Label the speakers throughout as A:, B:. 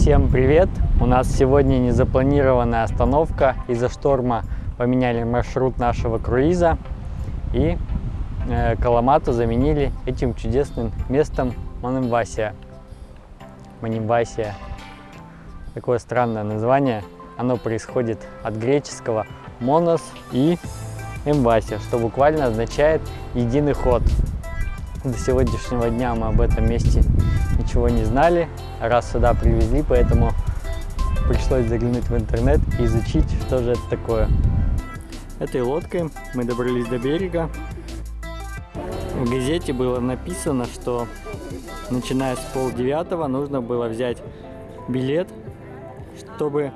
A: Всем привет! У нас сегодня незапланированная остановка. Из-за шторма поменяли маршрут нашего круиза и э, Каламату заменили этим чудесным местом Манимвасия. Манимвасия. Такое странное название. Оно происходит от греческого «монос» и «эмвасия», что буквально означает «единый ход». До сегодняшнего дня мы об этом месте ничего не знали, раз сюда привезли, поэтому пришлось заглянуть в интернет и изучить, что же это такое. Этой лодкой мы добрались до берега. В газете было написано, что начиная с полдевятого нужно было взять билет, чтобы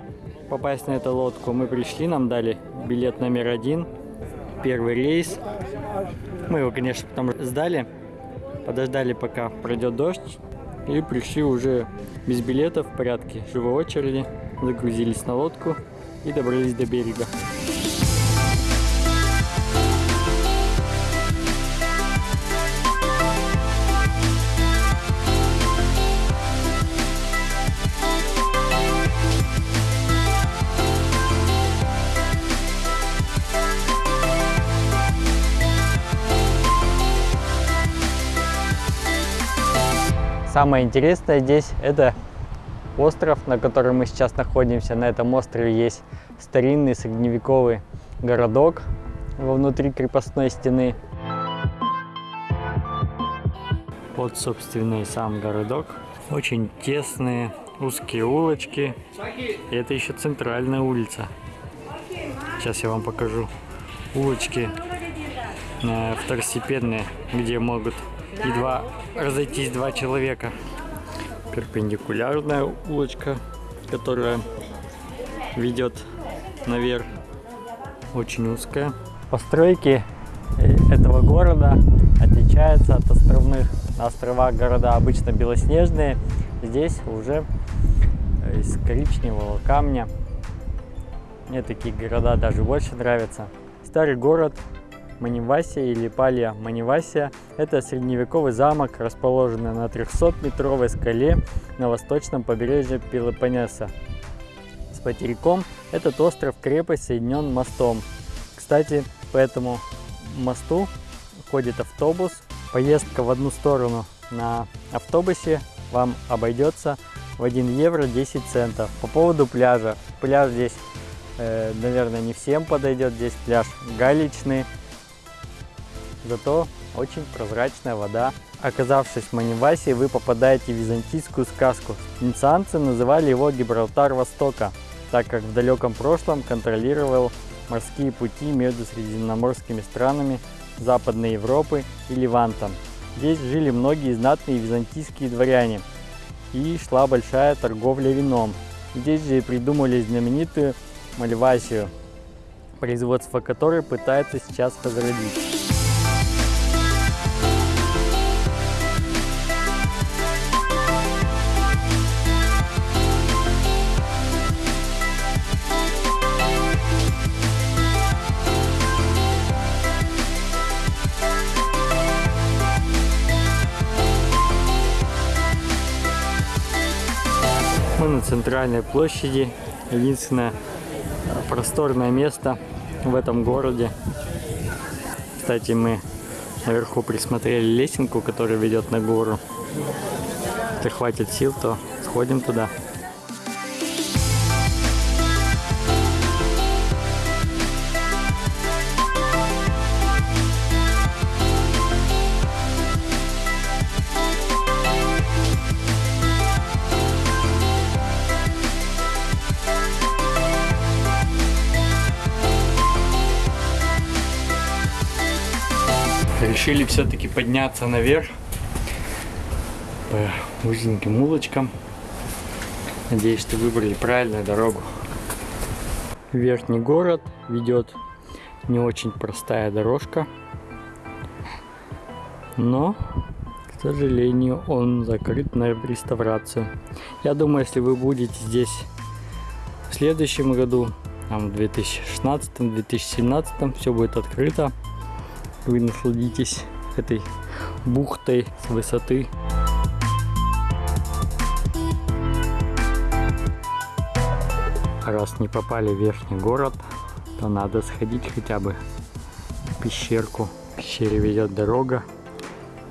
A: попасть на эту лодку. Мы пришли, нам дали билет номер один, первый рейс. Мы его, конечно, потом сдали, подождали, пока пройдет дождь, и пришли уже без билетов в порядке живой очереди, загрузились на лодку и добрались до берега. Самое интересное здесь это остров, на котором мы сейчас находимся. На этом острове есть старинный средневековый городок во внутри крепостной стены. Вот, собственно, и сам городок. Очень тесные, узкие улочки. И это еще центральная улица. Сейчас я вам покажу. Улочки второстепенные, где могут едва разойтись два человека. Перпендикулярная улочка, которая ведет наверх. Очень узкая. Постройки этого города отличаются от островных. На островах города обычно белоснежные. Здесь уже из коричневого камня. Мне такие города даже больше нравятся. Старый город Манивасия или Палья Манивасия – это средневековый замок, расположенный на 300-метровой скале на восточном побережье Пелопоннеса. С материком этот остров-крепость соединен мостом. Кстати, по этому мосту ходит автобус. Поездка в одну сторону на автобусе вам обойдется в 1 евро 10 центов. По поводу пляжа. Пляж здесь, э, наверное, не всем подойдет. Здесь пляж галечный зато очень прозрачная вода. Оказавшись в Манивасе, вы попадаете в византийскую сказку. Венецианцы называли его Гибралтар Востока, так как в далеком прошлом контролировал морские пути между средиземноморскими странами Западной Европы и Ливантом. Здесь жили многие знатные византийские дворяне, и шла большая торговля вином. Здесь же и придумали знаменитую Мальвасию, производство которой пытается сейчас возродить. Мы на центральной площади. Единственное просторное место в этом городе. Кстати, мы наверху присмотрели лесенку, которая ведет на гору. Если хватит сил, то сходим туда. Решили все-таки подняться наверх по узеньким улочкам. Надеюсь, что выбрали правильную дорогу. Верхний город ведет не очень простая дорожка, но, к сожалению, он закрыт на реставрацию. Я думаю, если вы будете здесь в следующем году, там, в 2016-2017, все будет открыто вы насладитесь этой бухтой с высоты. раз не попали в верхний город, то надо сходить хотя бы в пещерку. В пещере ведет дорога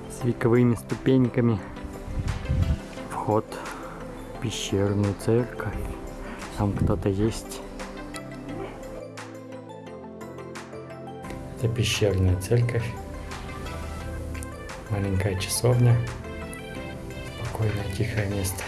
A: с вековыми ступеньками. Вход в пещерную церковь. Там кто-то есть. Это пещерная церковь. Маленькая часовня. Спокойное, тихое место.